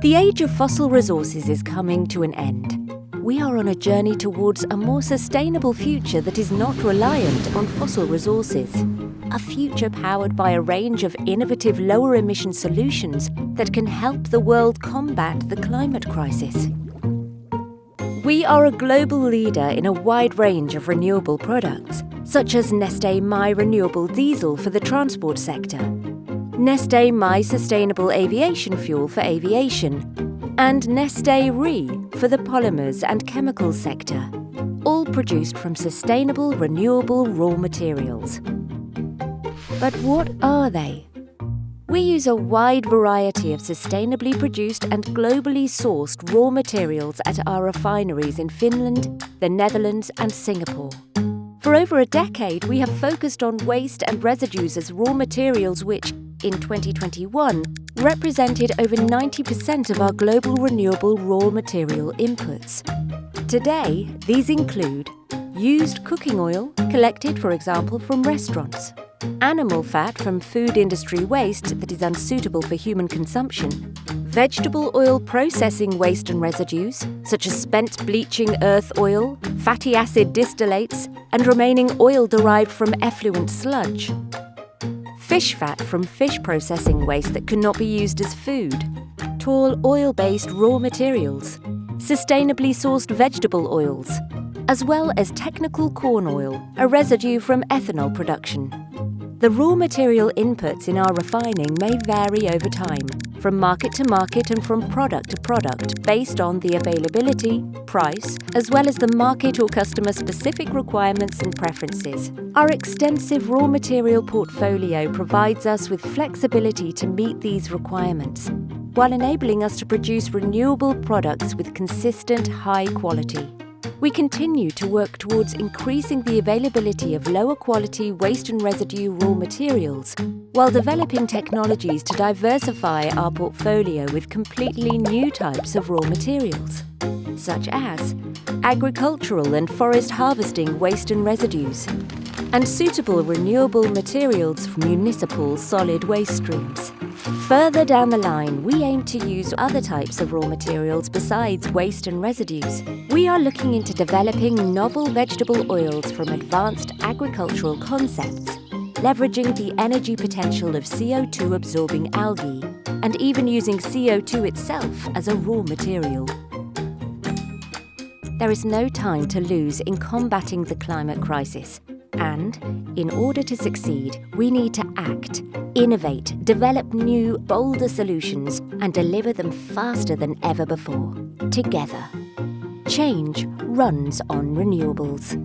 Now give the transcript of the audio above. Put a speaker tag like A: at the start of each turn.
A: The age of fossil resources is coming to an end. We are on a journey towards a more sustainable future that is not reliant on fossil resources. A future powered by a range of innovative lower emission solutions that can help the world combat the climate crisis. We are a global leader in a wide range of renewable products, such as Neste My Renewable Diesel for the transport sector, Neste My Sustainable Aviation Fuel for aviation, and Neste Re for the polymers and chemicals sector, all produced from sustainable renewable raw materials. But what are they? We use a wide variety of sustainably produced and globally sourced raw materials at our refineries in Finland, the Netherlands and Singapore. For over a decade, we have focused on waste and residues as raw materials which, in 2021, represented over 90% of our global renewable raw material inputs. Today, these include used cooking oil, collected, for example, from restaurants, animal fat from food industry waste that is unsuitable for human consumption, vegetable oil processing waste and residues, such as spent bleaching earth oil, fatty acid distillates, and remaining oil derived from effluent sludge, fish fat from fish processing waste that cannot be used as food, tall oil-based raw materials, sustainably sourced vegetable oils, as well as technical corn oil, a residue from ethanol production. The raw material inputs in our refining may vary over time, from market to market and from product to product, based on the availability, price, as well as the market or customer specific requirements and preferences. Our extensive raw material portfolio provides us with flexibility to meet these requirements, while enabling us to produce renewable products with consistent high quality. We continue to work towards increasing the availability of lower quality waste and residue raw materials, while developing technologies to diversify our portfolio with completely new types of raw materials, such as agricultural and forest harvesting waste and residues, and suitable renewable materials from municipal solid waste streams. Further down the line, we aim to use other types of raw materials besides waste and residues. We are looking into developing novel vegetable oils from advanced agricultural concepts, leveraging the energy potential of CO2 absorbing algae, and even using CO2 itself as a raw material. There is no time to lose in combating the climate crisis. And in order to succeed, we need to act, innovate, develop new, bolder solutions, and deliver them faster than ever before. Together. Change runs on renewables.